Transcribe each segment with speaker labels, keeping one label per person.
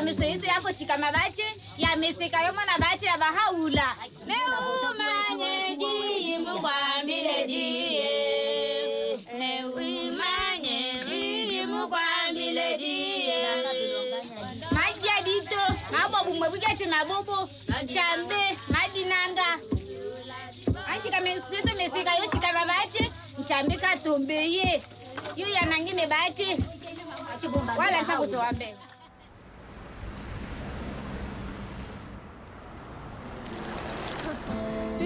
Speaker 1: yamiseite yakoshika mavache yamisika yomona vache yavahaula neumanye jiyimbu kwambile jiye neumanye jiyimbu kwambile jiye maja dito mabobu mwevujache mabobo chambe madinanga. Ashika meseto mesika yoshika mavache mchambe katombeye yuyanangine bache wala nchakusowa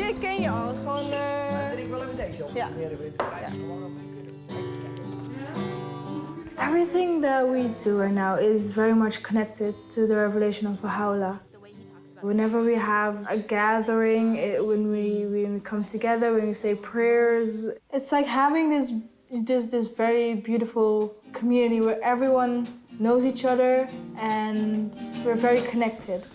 Speaker 2: Zie, ik ken je al. Het is gewoon... eh,
Speaker 3: ik wel even deze op.
Speaker 2: Ja.
Speaker 4: Everything that we do right now is very much connected to the revelation of Baha'u'llah. Whenever we have a gathering, it, when, we, when we come together, when we say prayers, it's like having this, this, this very beautiful community where everyone knows each other and we're very connected.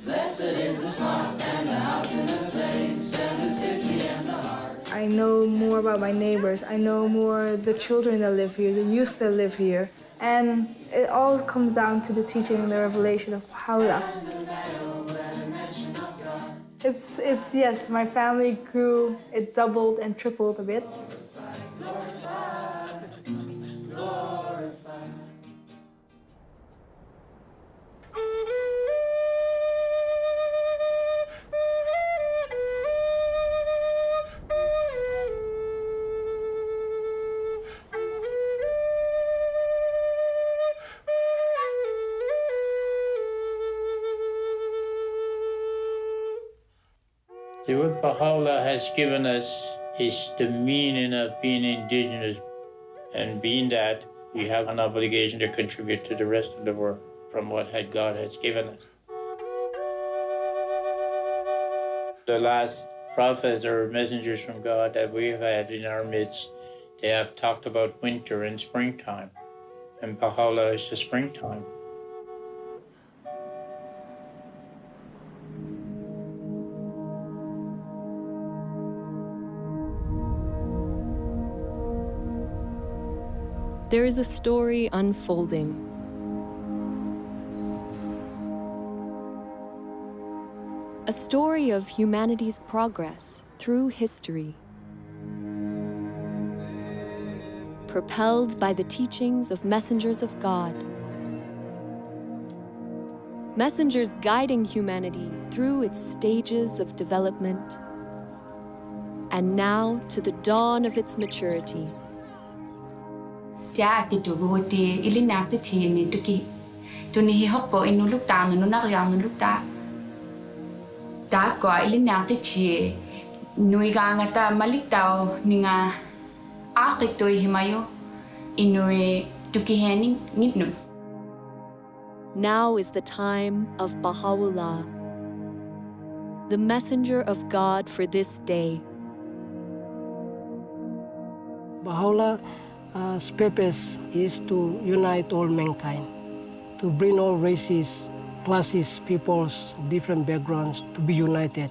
Speaker 4: I know more about my neighbors. I know more the children that live here, the youth that live here. And it all comes down to the teaching and the revelation of Baha'u'llah. It's, it's, yes, my family grew, it doubled and tripled a bit.
Speaker 5: Baha'u'llah has given us is the meaning of being indigenous. And being that, we have an obligation to contribute to the rest of the world from what God has given us. The last prophets or messengers from God that we've had in our midst, they have talked about winter and springtime. And Baha'u'llah is the springtime.
Speaker 6: There is a story unfolding. A story of humanity's progress through history. Propelled by the teachings of messengers of God. Messengers guiding humanity through its stages of development. And now to the dawn of its maturity.
Speaker 7: Tia tu go ili nak ti thi ni tu ni hi inu luk nu na yang nu luk ta ta. Ko ili nak ti chi nui ga nga ta malik tao ni nga tu hi mayo inu tu ki he ni nit nu
Speaker 6: Now is the time of Baha'u'llah, the messenger of God for this day.
Speaker 8: Baha'u'llah's uh, purpose is to unite all mankind, to bring all races, classes, peoples, different backgrounds to be united.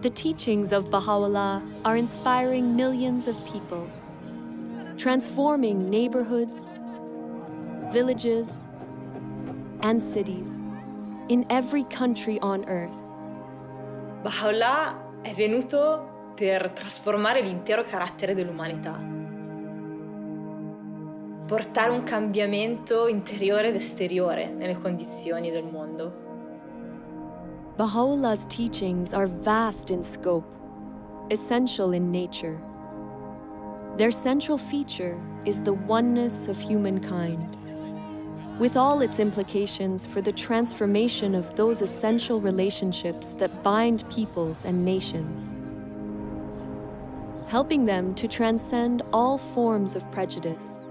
Speaker 6: The teachings of Baha'u'llah are inspiring millions of people, transforming neighborhoods, villages, and cities in every country on earth.
Speaker 9: Baha'u'llah è venuto per trasformare l'intero carattere dell'umanità, portare un cambiamento interiore ed esteriore nelle condizioni del mondo.
Speaker 6: Baha'u'llah's teachings are vast in scope, essential in nature. Their central feature is the oneness of humankind, with all its implications for the transformation of those essential relationships that bind peoples and nations, helping them to transcend all forms of prejudice,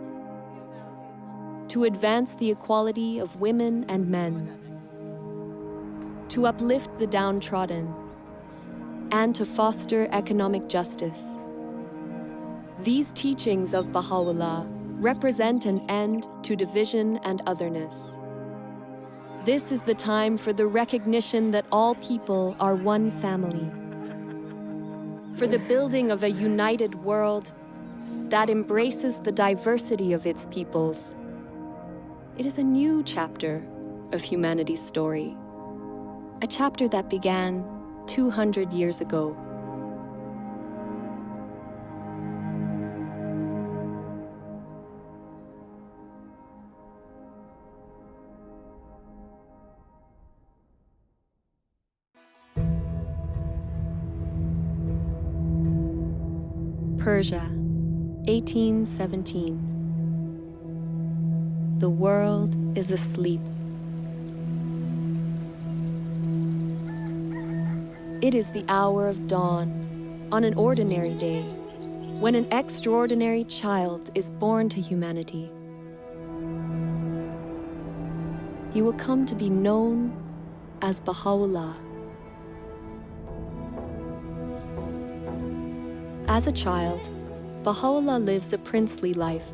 Speaker 6: to advance the equality of women and men, to uplift the downtrodden, and to foster economic justice. These teachings of Baha'u'llah represent an end to division and otherness. This is the time for the recognition that all people are one family, for the building of a united world that embraces the diversity of its peoples. It is a new chapter of humanity's story, a chapter that began 200 years ago. Persia, 1817. The world is asleep. It is the hour of dawn on an ordinary day when an extraordinary child is born to humanity. He will come to be known as Baha'u'llah. As a child, Baha'u'llah lives a princely life.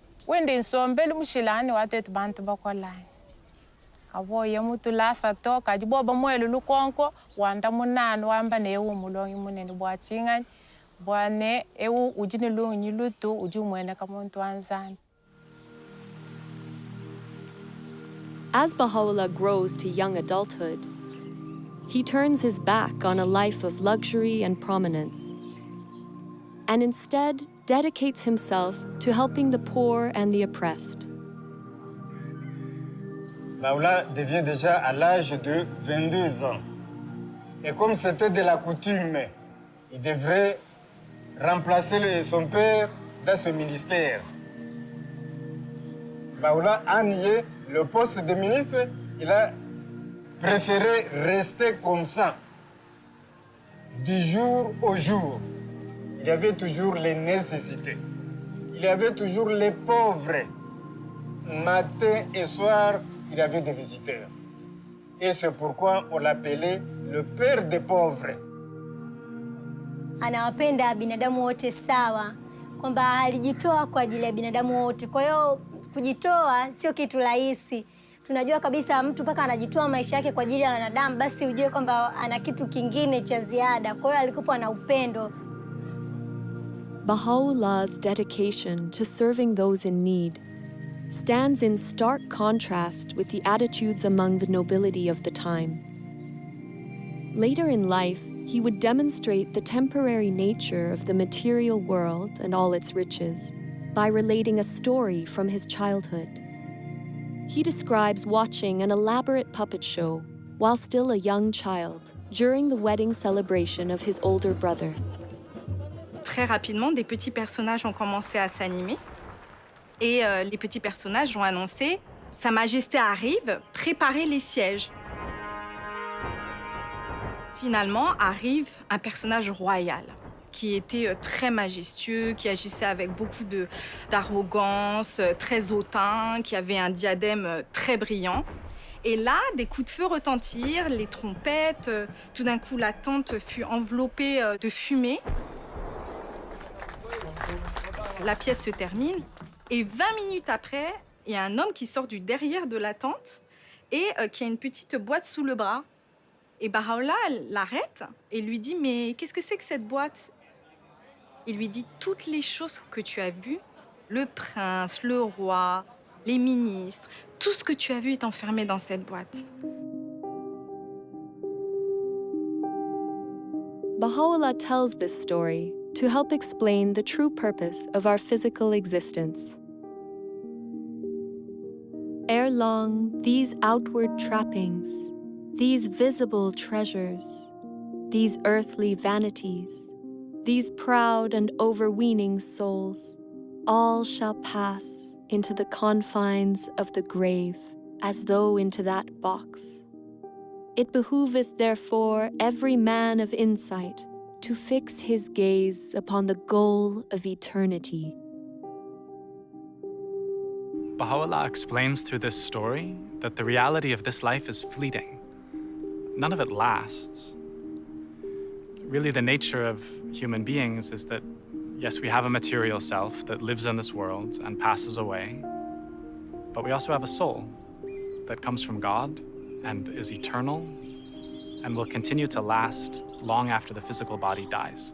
Speaker 10: wende nsombeli mushilani watetu bantu bakolani kavoye mutu lasa to kaji boba mwelu lukonko wanda munanu wamba newu mulongi munene. Bwachingani bwane ewu ujini lungi nyilutu uji umwene kamuntu anzani
Speaker 6: As Baha'u'llah grows to young adulthood, he turns his back on a life of luxury and prominence. And instead dedicates himself to helping the poor and the oppressed.
Speaker 11: Devient déjà à l'âge de 22 ans. Et comme c'était de la coutume, il devrait remplacer son père dans ce ministère. Baha'u'llah a nié le poste de ministre, il a préféré rester comme ça, du jour au jour. Il y avait toujours les nécessités. Il y avait toujours les pauvres. Matin et soir, il y avait des visiteurs. Et c'est pourquoi on l'appelait le père des pauvres.
Speaker 12: anawapenda binadamu wote sawa, kwamba alijitoa kwa ajili ya binadamu wote. Kwa hiyo kujitoa sio kitu rahisi. Tunajua kabisa mtu mpaka anajitoa maisha yake kwa ajili ya wanadamu, basi ujue kwamba ana kitu kingine cha ziada. Kwa hiyo alikuwa na upendo.
Speaker 6: Baha'u'llah's dedication to serving those in need stands in stark contrast with the attitudes among the nobility of the time. Later in life, he would demonstrate the temporary nature of the material world and all its riches by relating a story from his childhood. He describes watching an elaborate puppet show while still a young child during the wedding celebration of his older brother.
Speaker 13: Très rapidement, des petits personnages ont commencé à s'animer. Et euh, les petits personnages ont annoncé Sa Majesté arrive, préparez les sièges. Finalement arrive un personnage royal qui était euh, très majestueux, qui agissait avec beaucoup d'arrogance, euh, très hautain, qui avait un diadème très brillant. Et là, des coups de feu retentirent, les trompettes, tout d'un coup la tente fut enveloppée de fumée. La pièce se termine et 20 minutes après, il y a un homme qui sort du derrière de la tente et euh, qui a une petite boîte sous le bras. Et elle l'arrête et lui dit Mais qu'est-ce que c'est que cette boîte? Il lui dit Toutes les choses que tu as vues, le prince, le roi, les ministres, tout ce que tu as vu est enfermé dans cette boîte.
Speaker 6: Baha'u'llah tells this story to help explain the true purpose of our physical existence. Ere long, these outward trappings, these visible treasures, these earthly vanities, these proud and overweening souls, all shall pass into the confines of the grave as though into that box. It behooveth therefore every man of insight to fix his gaze upon the goal of eternity.
Speaker 14: Baha'u'llah explains through this story that the reality of this life is fleeting. None of it lasts. Really, the nature of human beings is that, yes, we have a material self that lives in this world and passes away, but we also have a soul that comes from God and is eternal and will continue to last long after the physical body dies.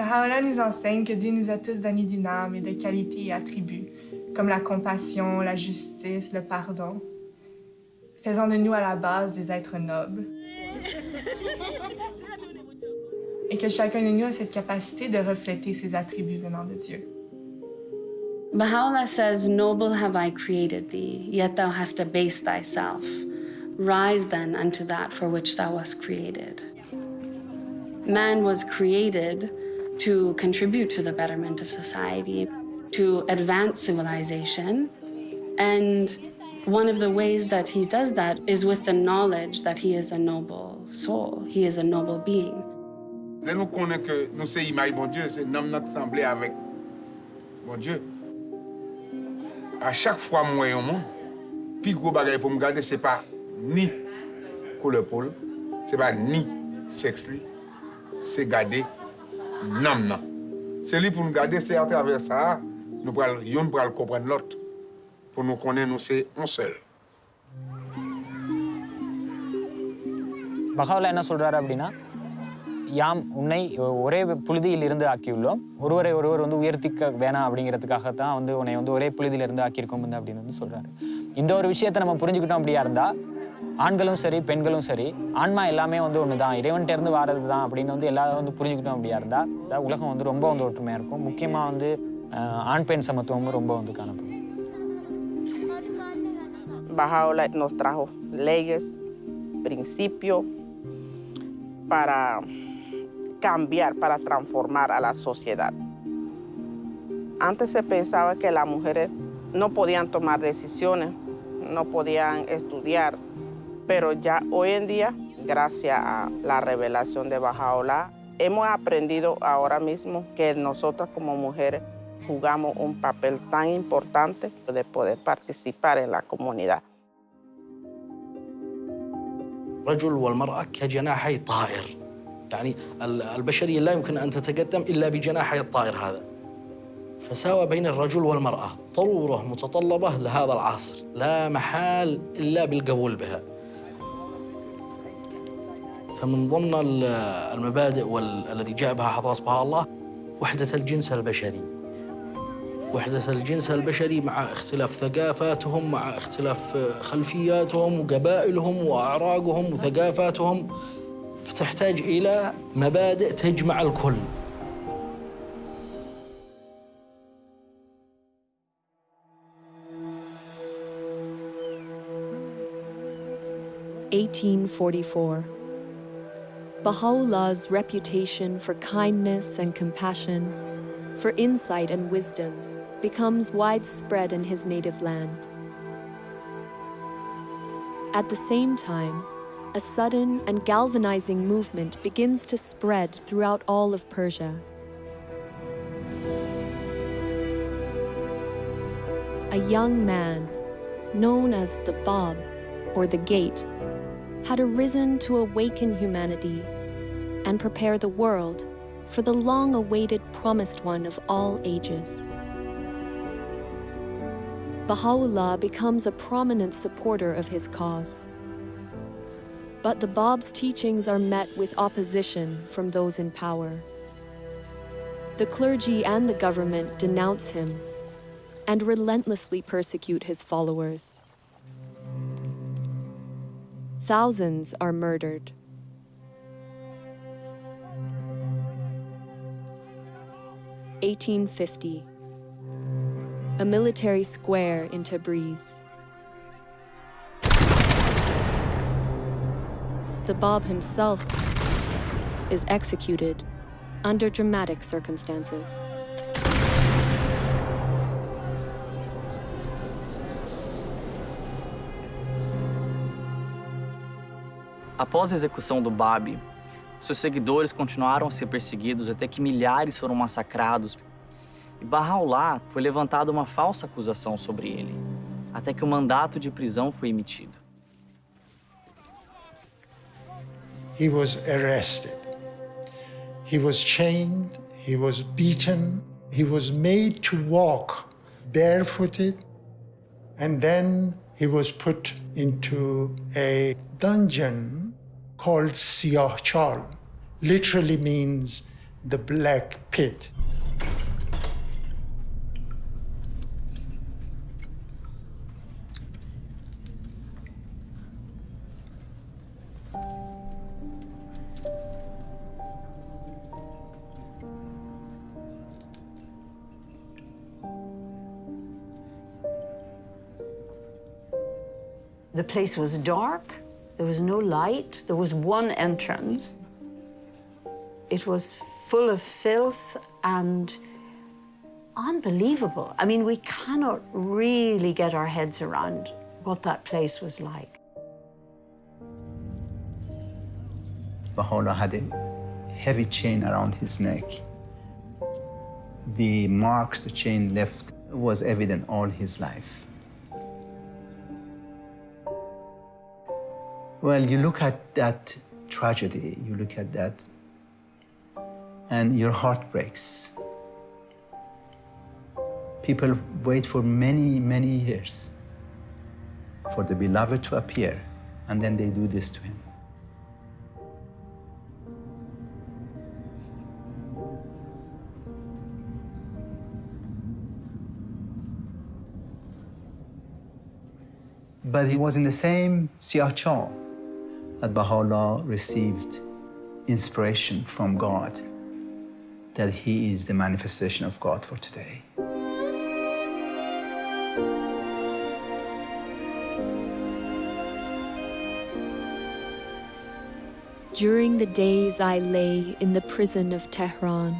Speaker 4: Baha'u'llah nous enseigne que Dieu nous a tous donné d'une âme et de qualités et attributs, comme la compassion, la justice, le pardon, faisant de nous à la base des êtres nobles. Et que chacun de nous a cette capacité de refléter ces attributs venant de Dieu.
Speaker 1: Baha'u'llah says, Noble have I created thee, yet thou hast abased thyself. Rise then unto that for which thou wast created. Man was created to contribute to the betterment of society, to advance civilization. And one of the ways that he does that is with the knowledge that he is a noble soul, he is a noble being.
Speaker 15: Dès nous connaissons que nous sommes image bon Dieu, c'est nous notre semblé avec bon Dieu. À chaque fois moi au monde, puis gros bagage pour me garder c'est pas ni koulopol, se pa ni seks li, se gade nam nan. Se li pou nou gade, se a traver sa, nou pral, yon pral kompren lot, pou nou konen nou
Speaker 16: se என்ன சொல்கிறாரு அப்படின்னா யாம் உன்னை ஒரே புழுதியிலிருந்து ஆக்கியுள்ளோம். ஒருவரை ஒருவர் வந்து உயர்த்திக்க வேணாம் அப்படிங்கிறதுக்காக தான் வந்து உன்னை வந்து ஒரே புழுதியிலிருந்து ஆக்கியிருக்கோம் அப்படின்னு வந்து சொல்கிறாரு இந்த ஒரு விஷயத்தை நம்ம புரிஞ்சுக்கிட்டோம் அப்படியா இருந்தால் ஆண்களும் சரி பெண்களும் சரி ஆன்மா எல்லாமே வந்து ஒன்று தான் இறைவன்கிட்ட இருந்து வாரது தான் அப்படின்னு வந்து எல்லாரும் வந்து புரிஞ்சுக்கிட்டோம் அப்படியா இருந்தா அதாவது உலகம் வந்து ரொம்ப வந்து ஒற்றுமையா இருக்கும் முக்கியமா வந்து அஹ், ஆண் பெண் சமத்துவமும் ரொம்ப வந்து காணப்படும்
Speaker 17: Bajaola nos trajo leyes, principios para cambiar, para transformar a la sociedad. Antes se pensaba que las mujeres no podían tomar decisiones, no podían estudiar, pero ya hoy en día, gracias a la revelación de Bajaola, hemos aprendido ahora mismo que nosotras como mujeres jugamos un papel tan importante de poder participar en la comunidad.
Speaker 18: الرجل والمرأة كجناحي طائر يعني ال- البشرية لا يمكن أن تتقدم إلا بجناحي الطائر هذا فساوى بين الرجل والمرأة ضرورة متطلبة لهذا العصر لا محال إلا بالقبول بها فمن ضمن ال- المبادئ وال- الذي جاء بها حضرة بها الله وحدة الجنس البشري. وحدة الجنس البشري مع اختلاف ثقافاتهم مع اختلاف خلفياتهم وقبائلهم وأعراقهم وثقافاتهم. فتحتاج إلى مبادئ تجمع الكل.
Speaker 6: Eighteen forty-four. Baha'u'llah's reputation for kindness and compassion, for insight and wisdom, becomes widespread in his native land. At the same time, a sudden and galvanizing movement begins to spread throughout all of Persia. A young man, known as the Bab, or the Gate, had arisen to awaken humanity and prepare the world for the long awaited promised one of all ages. Baha'u'llah becomes a prominent supporter of his cause. But the Bab's teachings are met with opposition from those in power. The clergy and the government denounce him and relentlessly persecute his followers. Thousands are murdered. Eighteen fifty. A military square in Tabriz. The Bab himself is executed under dramatic circumstances.
Speaker 19: Após a execução do Bab, seus seguidores continuaram a ser perseguidos até que milhares foram massacrados.
Speaker 20: E Bahá'u'lláh foi levantada uma falsa acusação sobre ele, até que o mandato de prisão foi emitido.
Speaker 21: He was arrested. He was chained, he was beaten, he was made to walk barefooted, and then he was put into a dungeon called Siyahchal, literally means the black pit.
Speaker 22: The place was dark, there was no light, there was one entrance. It was full of filth and unbelievable. I mean, we cannot really get our heads around what that place was like.
Speaker 23: Baha'u'llah had a heavy chain around his neck. The marks the chain left was evident all his life. Well, you look at that tragedy, you look at that, and your heart breaks. People wait for many, many years for the beloved to appear, and then they do this to him. But he was in the same Siachal that Baha'u'llah received inspiration from God, that he is the manifestation of God for today.
Speaker 6: During the days I lay in the prison of Tehran,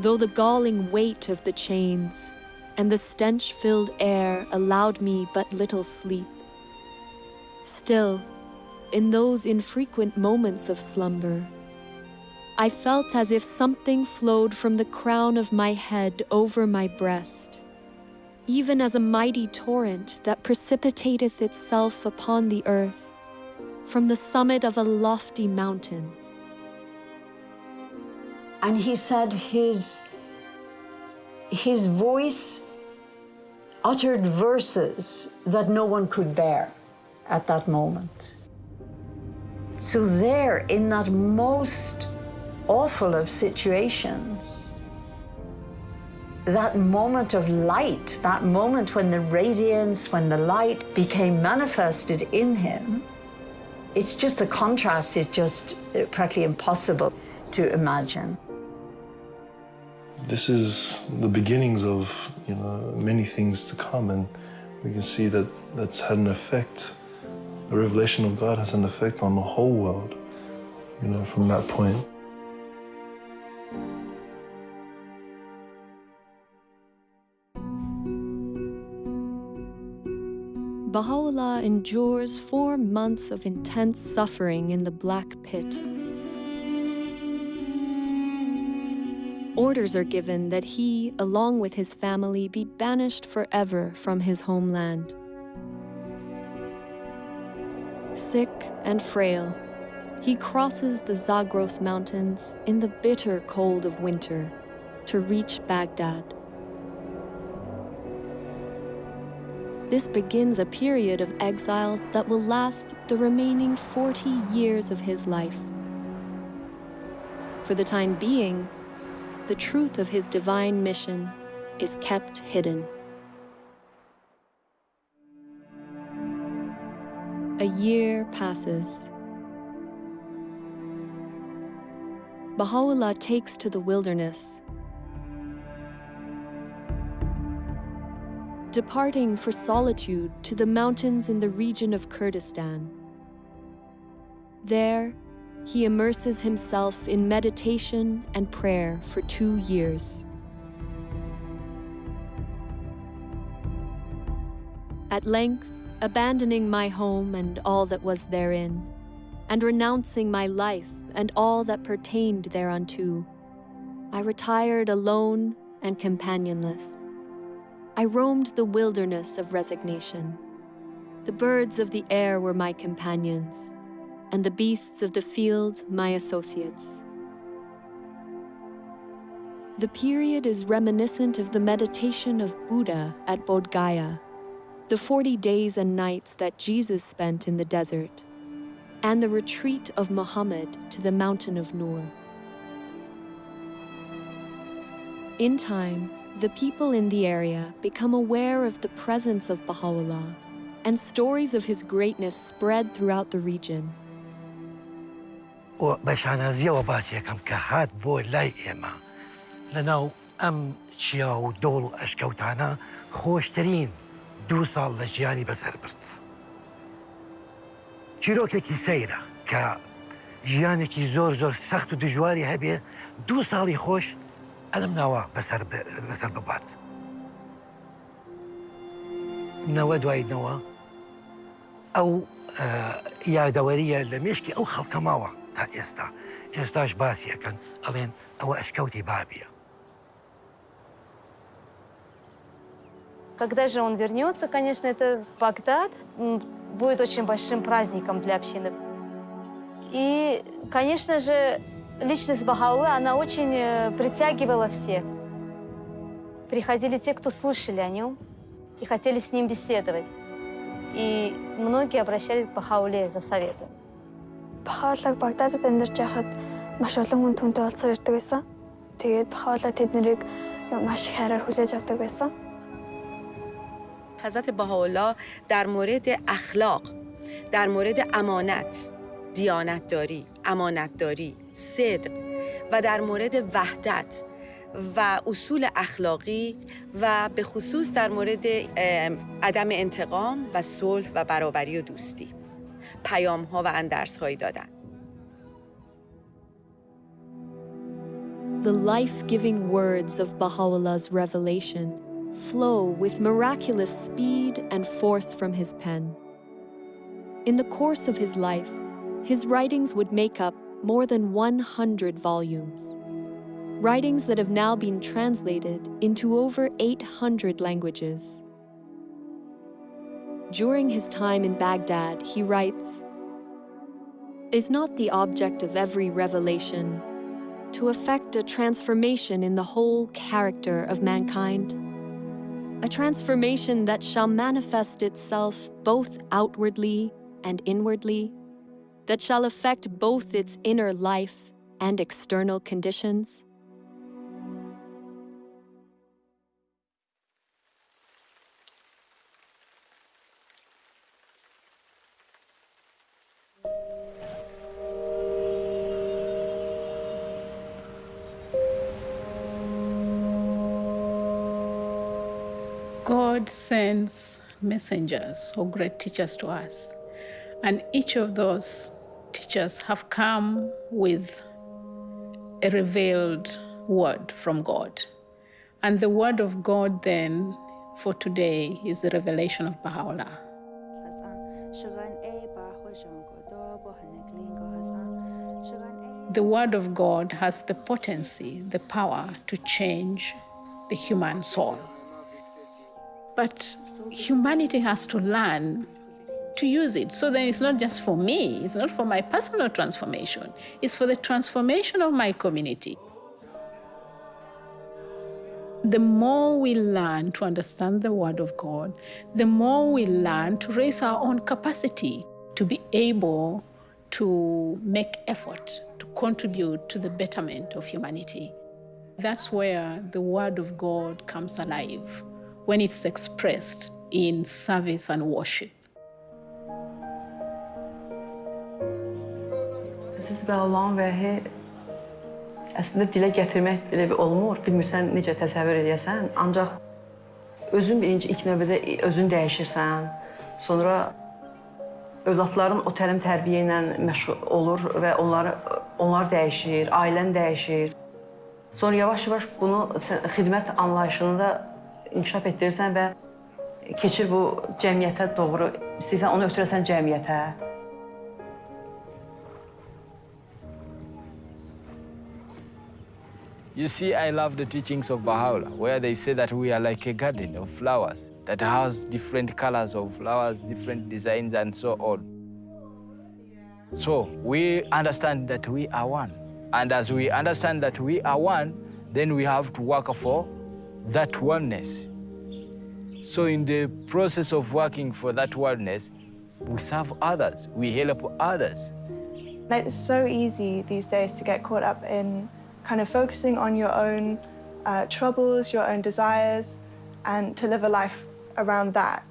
Speaker 6: though the galling weight of the chains and the stench filled air allowed me but little sleep, still, in those infrequent moments of slumber, I felt as if something flowed from the crown of my head over my breast, even as a mighty torrent that precipitateth itself upon the earth from the summit of a lofty mountain.
Speaker 22: And he said his, his voice uttered verses that no one could bear at that moment. So, there, in that most awful of situations, that moment of light, that moment when the radiance, when the light became manifested in him, it's just a contrast, it's just uh, practically impossible to imagine.
Speaker 24: This is the beginnings of you know many things to come, and we can see that that's had an effect the revelation of God has an effect on the whole world, you know, from that point.
Speaker 6: Baha'u'llah endures four months of intense suffering in the Black Pit. Orders are given that he, along with his family, be banished forever from his homeland. Sick and frail, he crosses the Zagros Mountains in the bitter cold of winter to reach Baghdad. This begins a period of exile that will last the remaining 40 years of his life. For the time being, the truth of his divine mission is kept hidden. A year passes. Baha'u'llah takes to the wilderness, departing for solitude to the mountains in the region of Kurdistan. There, he immerses himself in meditation and prayer for two years. At length, abandoning my home and all that was therein, and renouncing my life and all that pertained thereunto, I retired alone and companionless. I roamed the wilderness of resignation. The birds of the air were my companions, and the beasts of the field my associates. The period is reminiscent of the meditation of Buddha at Bodh Gaya, the 40 days and nights that Jesus spent in the desert, and the retreat of Muhammad to the mountain of Nur. In time, the people in the area become aware of the presence of Baha'u'llah, and stories of his greatness spread throughout the region.
Speaker 11: و بەشانازیەوە باسیەکەم کە هات بۆ دوو ساڵ لە ژیانی بەسەر برد. چیرۆکێکی سەیرە کە ژیانێکی زۆر زۆر سەخت و دژواری هەبێ دوو ساڵی خۆش ئەلم ناوە بەسەر ببات. نەوە دواییدنەوە ئەو یادەوەریە لە مێشکی ئەو خەڵکە ماوە تا ئێستا ئێستاش باسیەکەن ئەڵێن ئەوە ئەشکەوتی بابیە.
Speaker 25: Когда же он вернется, конечно, это Багдад будет очень большим праздником для общины. И, конечно же, личность Бахаулы, она очень притягивала всех. Приходили те, кто слышали о нем и хотели с ним беседовать. И многие обращались к Бахауле за советом.
Speaker 26: Бахаулаг Багдадад амьдарч байхад маш олон хүн түнтэй уулзсаар ирдэг байсан. Тэгээд Бахаула тэднийг маш их хайраар хүлээж авдаг байсан.
Speaker 27: حضرت بهاءالله در مورد اخلاق در مورد امانت دیانتداری امانتداری صدق و در مورد وحدت و اصول اخلاقی و به خصوص در مورد عدم انتقام و صلح و برابری و دوستی. پیام ها و اندرس هایی دادن.
Speaker 6: The life-giving words of Baha'u'llah's revelation flow with miraculous speed and force from his pen. In the course of his life, his writings would make up more than 100 volumes. Writings that have now been translated into over 800 languages. During his time in Baghdad, he writes Is not the object of every revelation to effect a transformation in the whole character of mankind? A transformation that shall manifest itself both outwardly and inwardly, that shall affect both its inner life and external conditions?
Speaker 28: God sends messengers or great teachers to us. And each of those teachers have come with a revealed word from God. And the word of God then for today is the revelation of Baha'u'llah. The word of God has the potency, the power to change the human soul. But humanity has to learn to use it. So then it's not just for me, it's not for my personal transformation, it's for the transformation of my community. The more we learn to understand the Word of God, the more we learn to raise our own capacity to be able to make effort to contribute to the betterment of humanity. That's where the Word of God comes alive when it's expressed in service and worship.
Speaker 29: Hazreti Bəlalahın vəhi əslində dilə gətirmək belə bir olmur. Bilmirsən necə təsəvvür edəsən. Ancaq özün birinci ilk növbədə özün dəyişirsən. Sonra övladların o təlim tərbiyə ilə olur və onları onlar dəyişir, ailən dəyişir. Sonra yavaş-yavaş bunu xidmət anlayışında inkişaf etdirirsən və keçir bu cəmiyyətə doğru, istəyirsən onu ötürəsən cəmiyyətə.
Speaker 30: You see, I love the teachings of Baha'u'llah, where they say that we are like a garden of flowers that has different colors of flowers, different designs, and so on. So we understand that we are one. And as we understand that we are one, then we have to work for that oneness. So in the process of working for that oneness, we serve others, we help others.
Speaker 31: It's so easy these days to get caught up in kind of focusing on your own uh, troubles, your own desires, and to live a life around that.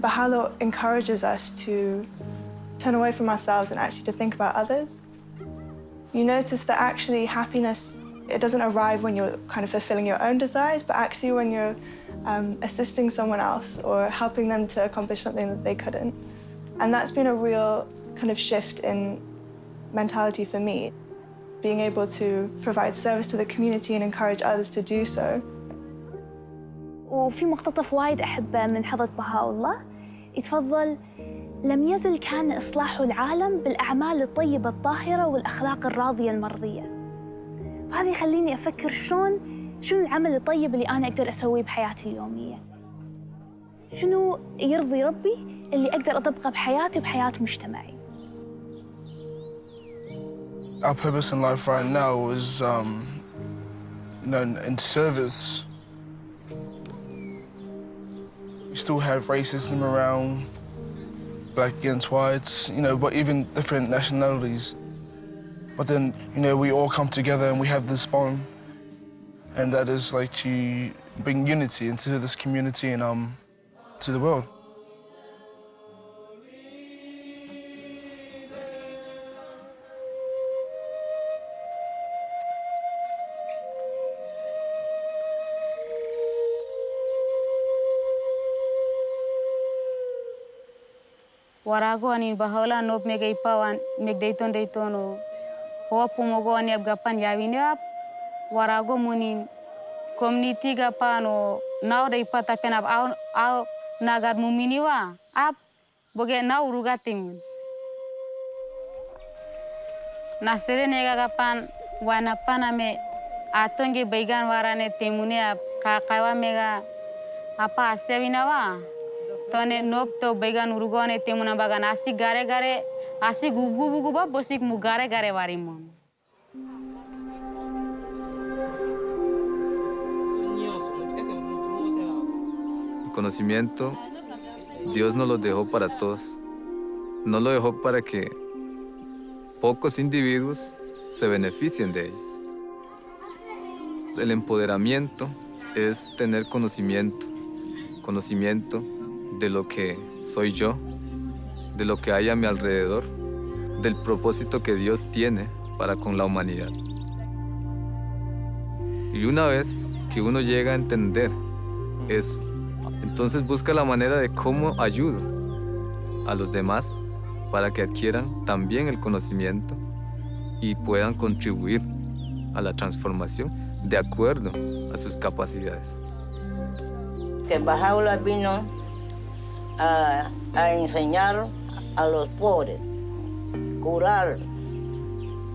Speaker 31: Baha'u'llah encourages us to turn away from ourselves and actually to think about others. You notice that actually happiness, it doesn't arrive when you're kind of fulfilling your own desires, but actually when you're um, assisting someone else or helping them to accomplish something that they couldn't. And that's been a real kind of shift in mentality for me, being able to provide service to the community and encourage others to do so.
Speaker 32: وفي مقتطف وايد أحبه من حضرة بهاء الله يتفضل لم يزل كان إصلاح العالم بالأعمال الطيبة الطاهرة والأخلاق الراضية المرضية وهذا يخليني أفكر شلون شنو العمل الطيب اللي أنا أقدر أسويه بحياتي اليومية شنو يرضي ربي اللي أقدر أطبقه بحياتي وبحياة مجتمعي
Speaker 33: Our purpose in life right now is, um, you know, in, service. We still have racism around, black against whites, you know, but even different nationalities. But then, you know, we all come together and we have this bond, and that is like to bring unity into this community and um, to the world.
Speaker 10: Wapu mogo ni abga pan yawini ab warago muni community gapan o nau dey pata pen ab au au nagar mumini wa ab boge nau rugating. Nasere nega wana pan ame atonge baygan warane temune ab kakawa mega apa asya binawa. Tone nop to baigan urugone temuna baga nasi gare gare asik gugu gugu ba bosik mu gare warimon
Speaker 34: El conocimiento, Dios no lo dejó para todos. No lo dejó para que pocos individuos se beneficien de él. El empoderamiento es tener conocimiento, conocimiento de lo que soy yo, de lo que hay a mi alrededor, del propósito que Dios tiene para con la humanidad. Y una vez que uno llega a entender eso, entonces busca la manera de cómo ayudo a los demás para que adquieran también el conocimiento y puedan contribuir a la transformación de acuerdo a sus capacidades.
Speaker 27: que Bajaula vino a, a enseñar a los pobres, curar,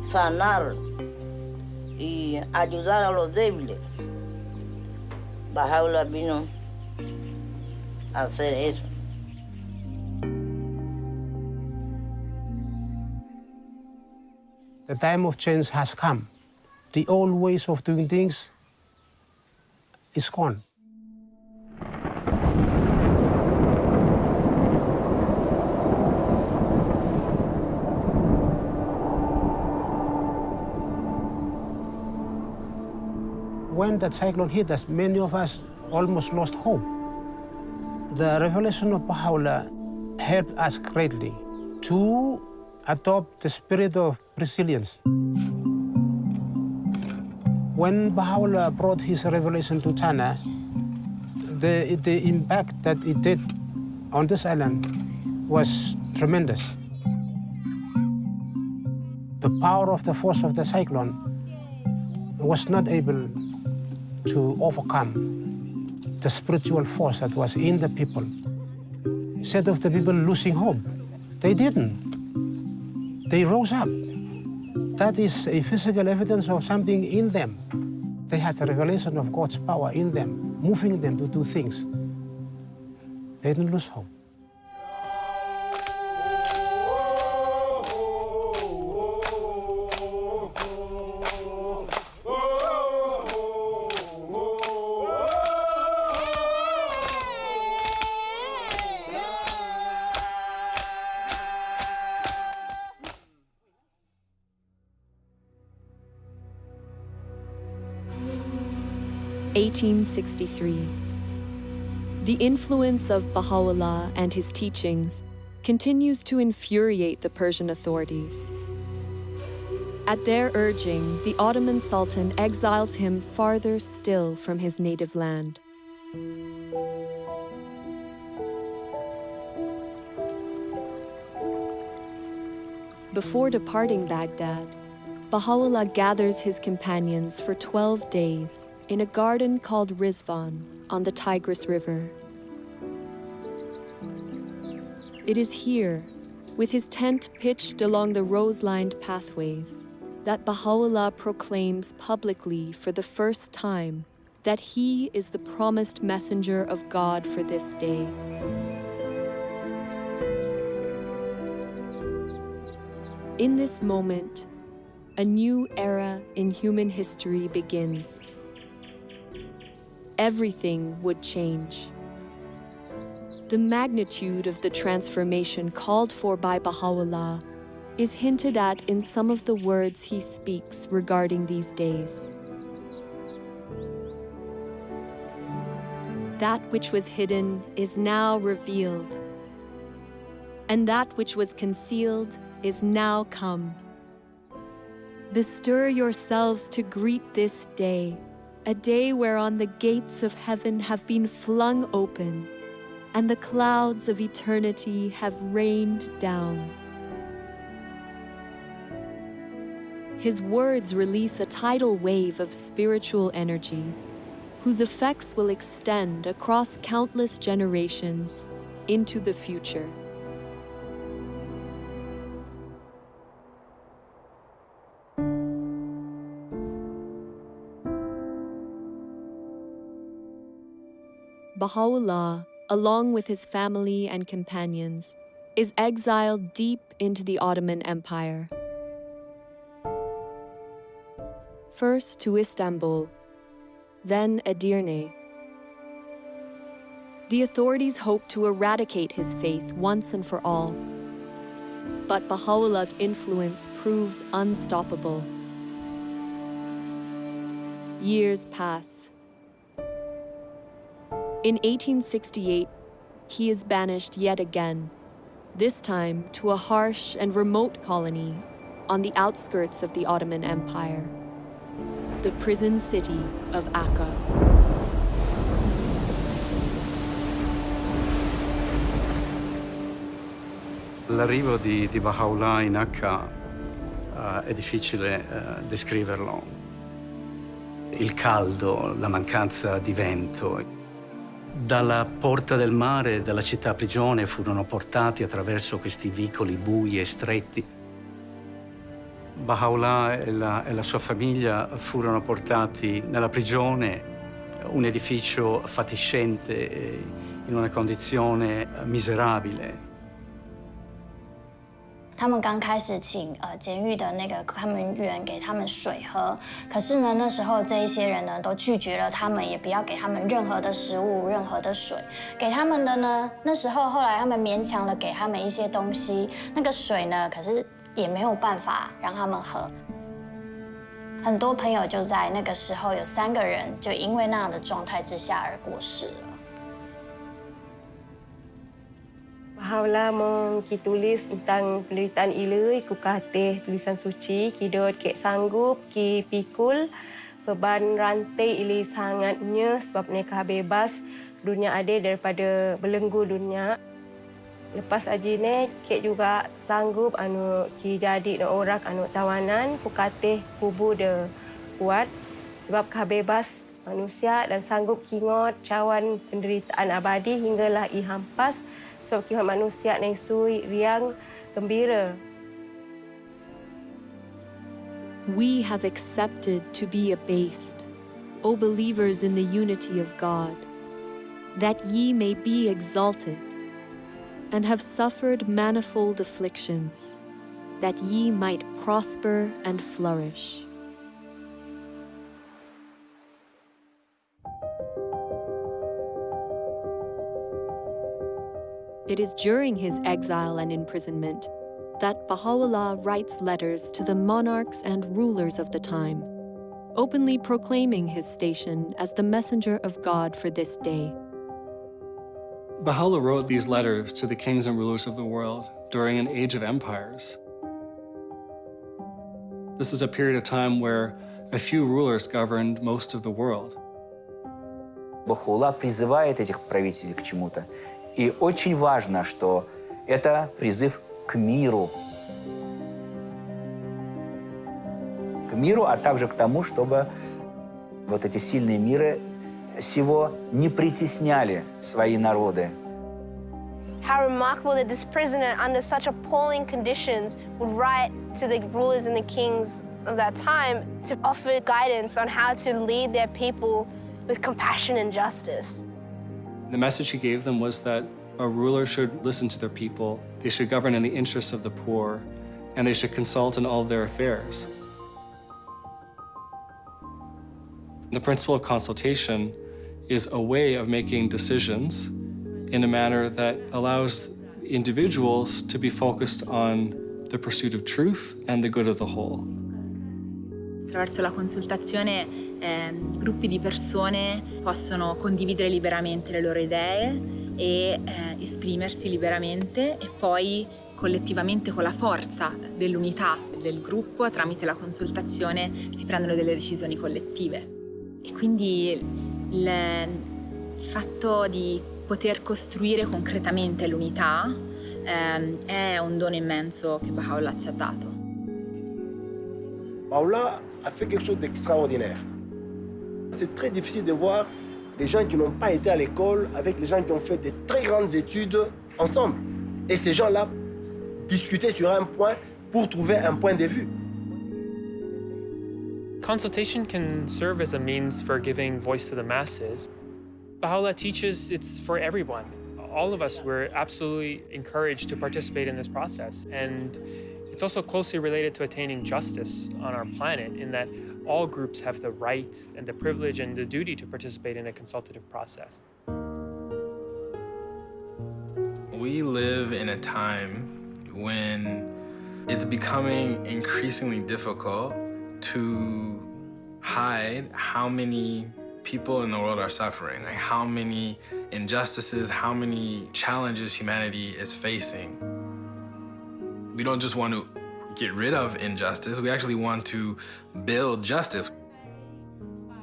Speaker 27: sanar y ayudar a los débiles. Bajaula vino a hacer eso.
Speaker 35: The time of change has come. The old ways of doing things is gone. When that cyclone hit us, many of us almost lost hope. The revelation of Baha'u'llah helped us greatly to adopt the spirit of resilience. When Baha'u'llah brought his revelation to Tanna, the, the impact that it did on this island was tremendous. The power of the force of the cyclone was not able to overcome the spiritual force that was in the people. Instead of the people losing hope, they didn't. They rose up.
Speaker 31: that is a physical evidence of something in them. They had the revelation of God's power in them, moving them to do things. They didn't lose hope.
Speaker 6: Eighteen sixty-three. The influence of Baha'u'llah and his teachings continues to infuriate the Persian authorities. At their urging, the Ottoman Sultan exiles him farther still from his native land. Before departing Baghdad, Baha'u'llah gathers his companions for 12 days in a garden called Ridvan on the Tigris River. It is here, with his tent pitched along the rose lined pathways, that Baha'u'llah proclaims publicly for the first time that he is the promised messenger of God for this day. In this moment, a new era in human history begins. Everything would change. The magnitude of the transformation called for by Baha'u'llah is hinted at in some of the words he speaks regarding these days. That which was hidden is now revealed, and that which was concealed is now come. Bestir yourselves to greet this day, a day whereon the gates of heaven have been flung open and the clouds of eternity have rained down. His words release a tidal wave of spiritual energy, whose effects will extend across countless generations into the future. Baha'u'llah, along with his family and companions, is exiled deep into the Ottoman Empire. First to Istanbul, then Edirne. The authorities hope to eradicate his faith once and for all. But Baha'u'llah's influence proves unstoppable. Years pass. In 1868, he is banished yet again, this time to a harsh and remote colony on the outskirts of the Ottoman Empire, the prison city of Akka.
Speaker 36: L'arrivo di, di Baha'u'llah in Akka uh, è difficile uh, descriverlo. Il caldo, la mancanza di vento. Dalla porta del mare dalla città prigione furono portati attraverso questi vicoli bui e stretti. Baha'u'llah e e la sua famiglia furono portati nella prigione, un edificio fatiscente, eh, in una condizione miserabile.
Speaker 37: 他们刚开始请呃监狱的那个看门员给他们水喝，可是呢，那时候这一些人呢都拒绝了他们，也不要给他们任何的食物、任何的水。给他们的呢，那时候后来他们勉强的给他们一些东西，那个水呢，可是也没有办法让他们喝。很多朋友就在那个时候有三个人就因为那样的状态之下而过世了。
Speaker 32: Bahaulah mong ki tulis tentang penderitaan ilui ku katih tulisan suci. Ki dot kek sanggup ki pikul. Beban rantai ili sangatnya sebab mereka bebas dunia adil daripada belenggu dunia. Lepas aji ni kek juga sanggup anu ki jadi no orang anu tawanan. Ku katih kubu de kuat sebab kah bebas manusia dan sanggup kingot cawan penderitaan abadi hinggalah i hampas sebab kita manusia riang gembira.
Speaker 6: we have accepted to be abased, O believers in the unity of God, that ye may be exalted, and have suffered manifold afflictions, that ye might prosper and flourish. It is during his exile and imprisonment that Baha'u'llah writes letters to the monarchs and rulers of the time, openly proclaiming his station as the messenger of God for this day.
Speaker 38: Baha'u'llah wrote these letters to the kings and rulers of the world during an age of empires. This is a period of time where a few rulers governed most of the world.
Speaker 39: Бахула призывает этих правителей к чему-то. И очень важно, что это призыв к миру. К миру, а также к тому, чтобы вот эти сильные миры сего не притесняли свои народы.
Speaker 40: How remarkable that this prisoner, under such appalling conditions, would write to the rulers and the kings of that time to offer guidance on how to lead their people with compassion and justice.
Speaker 38: The message he gave them was that a ruler should listen to their people, they should govern in the interests of the poor, and they should consult in all of their affairs. The principle of consultation is a way of making decisions in a manner that allows individuals to be focused on the pursuit of truth and the good of the whole.
Speaker 41: Attraverso la consultazione eh, gruppi di persone possono condividere liberamente le loro idee e eh, esprimersi liberamente e poi collettivamente con la forza dell'unità del gruppo tramite la consultazione si prendono delle decisioni collettive. E quindi il, il fatto di poter costruire concretamente l'unità eh, è un dono immenso che Baha'u'llah ci ha dato.
Speaker 42: Baha'u'llah a fait quelque chose d'extraordinaire. C'est très difficile de voir les gens qui n'ont pas été à l'école avec les gens qui ont fait des très grandes études ensemble. Et ces gens-là discuter sur un point pour trouver un point de vue.
Speaker 43: Consultation can serve as a means for giving voice to the masses. Baha'u'llah teaches it's for everyone. All of us, we're absolutely encouraged to participate in this process. And it's also closely related to attaining justice on our planet in that all groups have the right and the privilege and the duty to participate in a consultative process.
Speaker 32: We live in a time when it's becoming increasingly difficult to hide how many people in the world are suffering, like how many injustices, how many challenges humanity is facing. We don't just want to get rid of injustice, we actually want to build justice.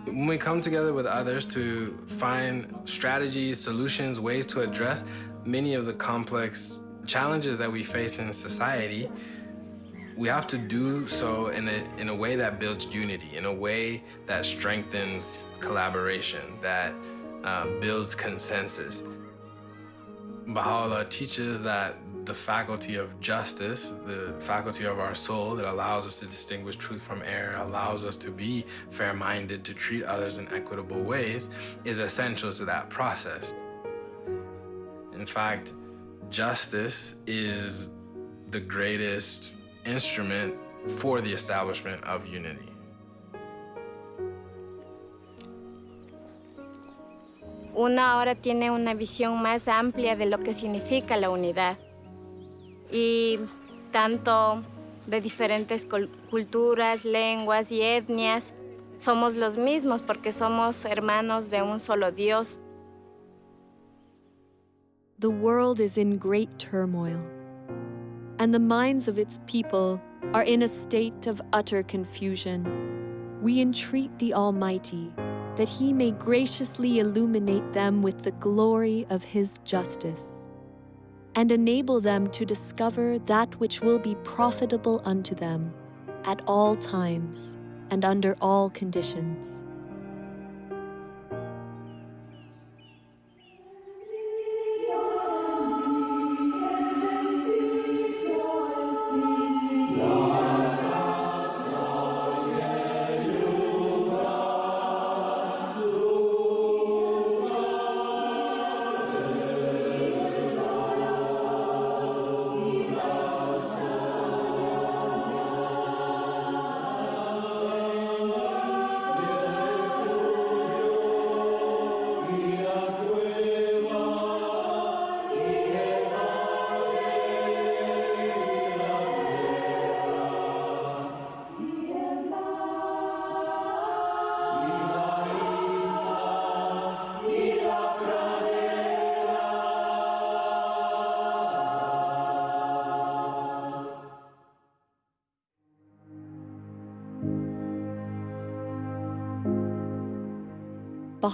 Speaker 32: When we come together with others to find strategies, solutions, ways to address many of the complex challenges that we face in society, we have to do so in a, in a way that builds unity, in a way that strengthens collaboration, that uh, builds consensus. Baha'u'llah teaches that the faculty of justice, the faculty of our soul that allows us to distinguish truth from error, allows us to be fair-minded, to treat others in equitable ways, is essential to that process. In fact, justice is the greatest instrument for the establishment of unity.
Speaker 44: Una ahora tiene una visión más amplia de lo que significa la unidad. Y tanto de diferentes culturas, lenguas y etnias, somos los mismos porque somos hermanos de un solo Dios.
Speaker 6: The world is in great turmoil, and the minds of its people are in a state of utter confusion. We entreat the Almighty that He may graciously illuminate them with the glory of His justice, and enable them to discover that which will be profitable unto them at all times and under all conditions.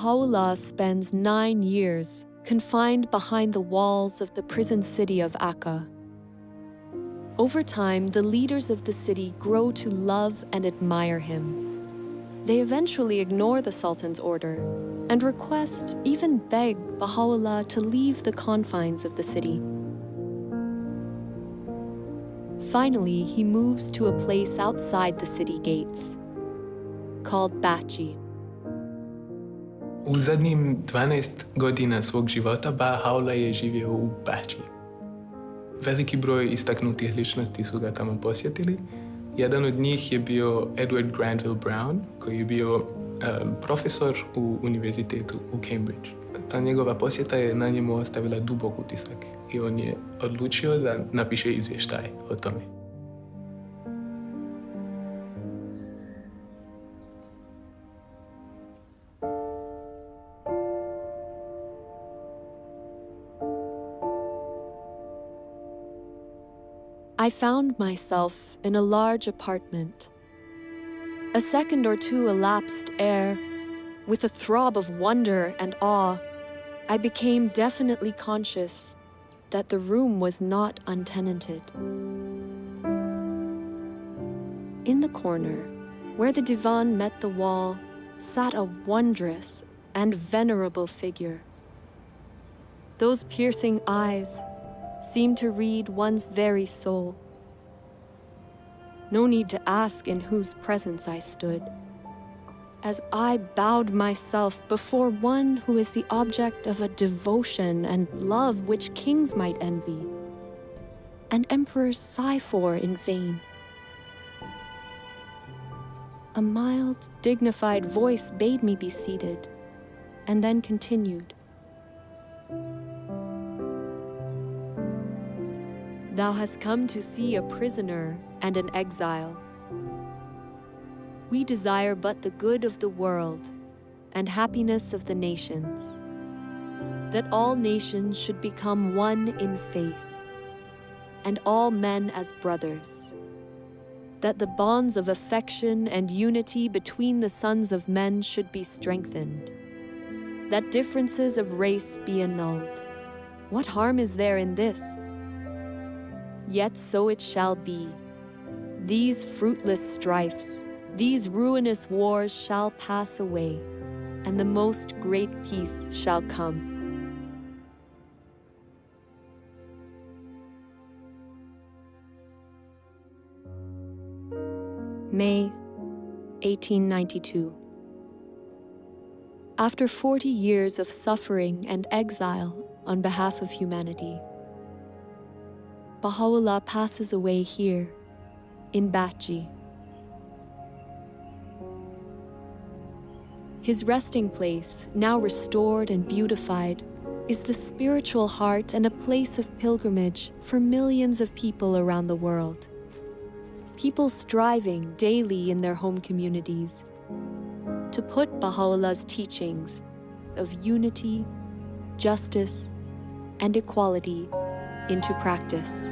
Speaker 6: Baha'u'llah spends nine years confined behind the walls of the prison city of Akka. Over time, the leaders of the city grow to love and admire him. They eventually ignore the Sultan's order and request, even beg, Baha'u'llah to leave the confines of the city. Finally, he moves to a place outside the city gates, called Bahji.
Speaker 45: U zadnjim 12 godina svog života Baha'u'llah je živio u Bači. Veliki broj istaknutih ličnosti su ga tamo posjetili. Jedan od njih je bio Edward Granville Brown, koji je bio um, profesor u univerzitetu u Cambridge. Ta njegova posjeta je na njemu ostavila dubok utisak i on je odlučio da napiše izvještaj o tome.
Speaker 6: I found myself in a large apartment. A second or two elapsed ere, with a throb of wonder and awe, I became definitely conscious that the room was not untenanted. In the corner, where the divan met the wall, sat a wondrous and venerable figure. Those piercing eyes seemed to read one's very soul. No need to ask in whose presence I stood, as I bowed myself before one who is the object of a devotion and love which kings might envy, and emperors sigh for in vain. A mild, dignified voice bade me be seated, and then continued. Thou hast come to see a prisoner and an exile. We desire but the good of the world and happiness of the nations, that all nations should become one in faith, and all men as brothers, that the bonds of affection and unity between the sons of men should be strengthened, that differences of race be annulled. What harm is there in this? Yet so it shall be. These fruitless strifes, these ruinous wars shall pass away, and the most great peace shall come. May 1892. After 40 years of suffering and exile on behalf of humanity, Baha'u'llah passes away here, in Bahji. His resting place, now restored and beautified, is the spiritual heart and a place of pilgrimage for millions of people around the world. People striving daily in their home communities to put Baha'u'llah's teachings of unity, justice, and equality into practice.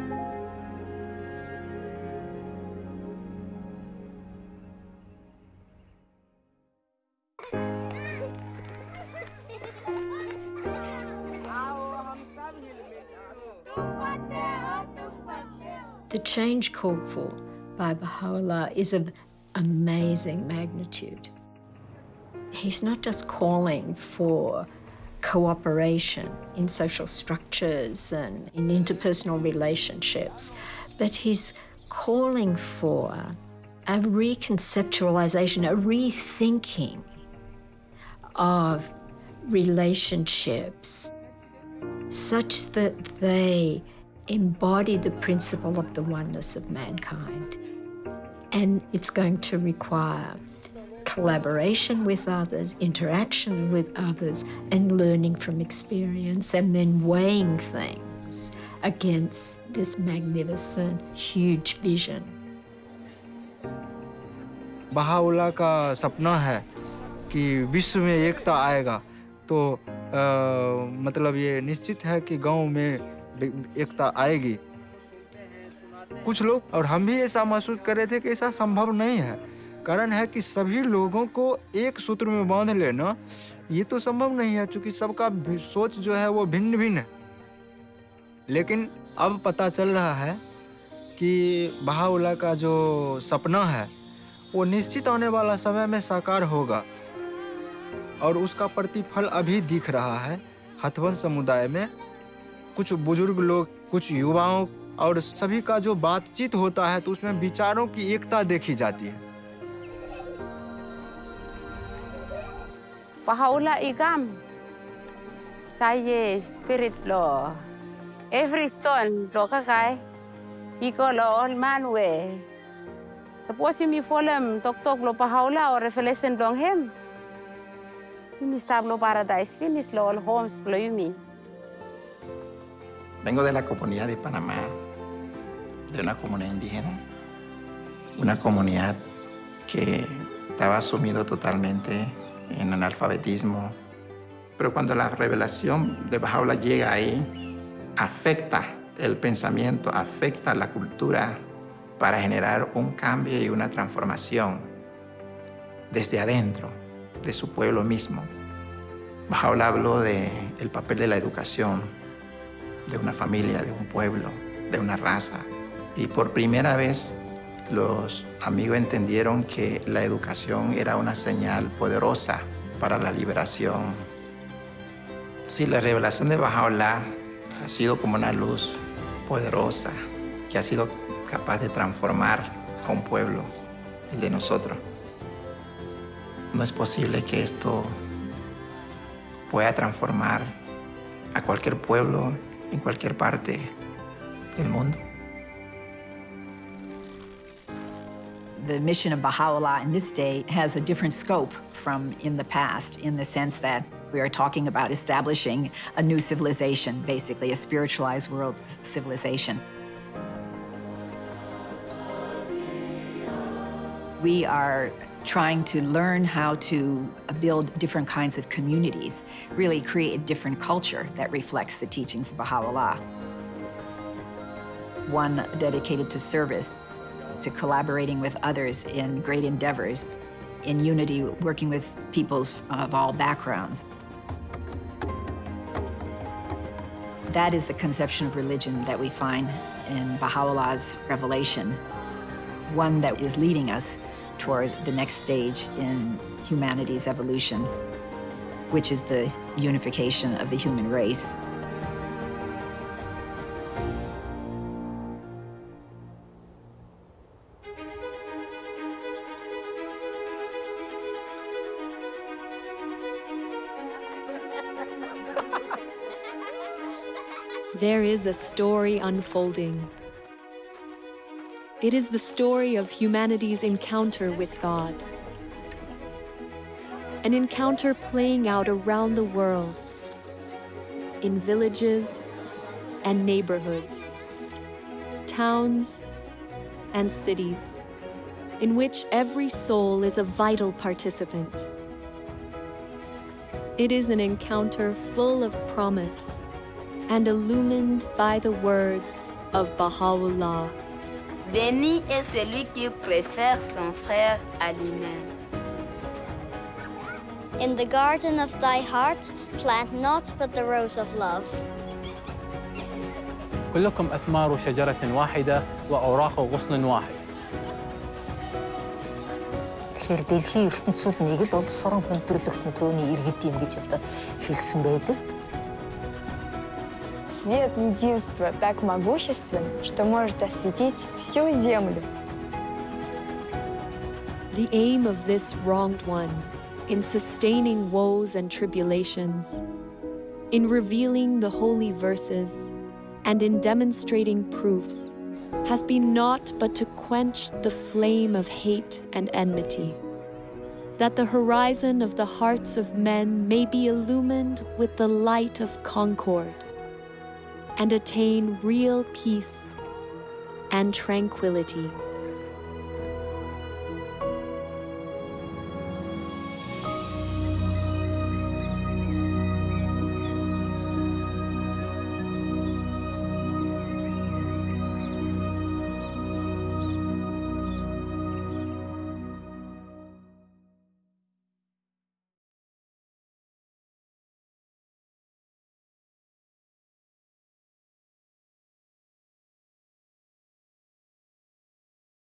Speaker 22: The change called for by Baha'u'llah is of amazing magnitude. He's not just calling for cooperation in social structures and in interpersonal relationships, but he's calling for a reconceptualization, a rethinking of relationships such that they embody the principle of the oneness of mankind. And it's going to require collaboration with others, interaction with others, and learning from experience, and then weighing things against this magnificent, huge vision.
Speaker 46: Baha'u'llah का सपना है कि विश्व में एकता आएगा तो आ, मतलब ये निश्चित है कि गांव में एकता आएगी कुछ लोग और हम भी ऐसा महसूस कर रहे थे कि ऐसा संभव नहीं है कारण है कि सभी लोगों को एक सूत्र में बाँध लेना, ये तो संभव नहीं है क्योंकि सबका सोच जो है वो भिन्न भिन्न है। लेकिन अब पता चल रहा है कि बहाउला का जो सपना है, वो निश्चित आने वाला समय में साकार होगा और उसका प्रतिफल अभी दिख रहा है हथवन समुदाय में। कुछ बुज़ुर्ग लोग, कुछ युवाओं और सभी का जो बातचीत होता है तो उसमें विचारों की एकता देखी जाती है।
Speaker 47: Pahaula igam. Saye spirit lo. Every stone lo kakai. Iko lo all man we. Suppose you mi folem tok tok lo pahaula or revelation long him. Mi stab lo paradise finish all homes lo yumi.
Speaker 48: Vengo de la comunidad de Panamá, de una comunidad indígena, una comunidad que estaba sumido totalmente en analfabetismo. Pero cuando la revelación de Bajaola llega ahí, afecta el pensamiento, afecta la cultura para generar un cambio y una transformación desde adentro, de su pueblo mismo. Bajaola habló del el papel de la educación, de una familia, de un pueblo, de una raza. Y por primera vez los amigos entendieron que la educación era una señal poderosa para la liberación. Sí, la revelación de Bajaola ha sido como una luz poderosa que ha sido capaz de transformar a un pueblo, el de nosotros. No es posible que esto pueda transformar a cualquier pueblo en cualquier parte del mundo.
Speaker 31: The mission of Baha'u'llah in this day has a different scope from in the past, in the sense that we are talking about establishing a new civilization, basically a spiritualized world civilization. We are trying to learn how to build different kinds of communities, really create a different culture that reflects the teachings of Baha'u'llah. One dedicated to service, to collaborating with others in great endeavors, in unity, working with peoples of all backgrounds. That is the conception of religion that we find in Baha'u'llah's revelation, one that is leading us toward the next stage in humanity's evolution, which is the unification of the human race.
Speaker 6: There is a story unfolding. It is the story of humanity's encounter with God. An encounter playing out around the world, in villages and neighborhoods, towns and cities, in which every soul is a vital participant. It is an encounter full of promise and illumined by the words of Baha'u'llah.
Speaker 44: Béni est celui qui préfère son frère à lui-même.
Speaker 37: In the garden of thy heart, plant not but the rose of love.
Speaker 49: كلكم أثمار شجرة واحدة وأوراق غصن واحد
Speaker 50: Тэгэхээр дэлхийн ертөнцийн нэг л улс орон хүндрэлтэн төөний иргэд юм гэж одоо хэлсэн байдаг.
Speaker 51: Свет единства так могуществен, что может осветить всю землю.
Speaker 6: The aim of this wronged one in sustaining woes and tribulations, in revealing the holy verses, and in demonstrating proofs, hath been naught but to quench the flame of hate and enmity, that the horizon of the hearts of men may be illumined with the light of concord, and attain real peace and tranquility.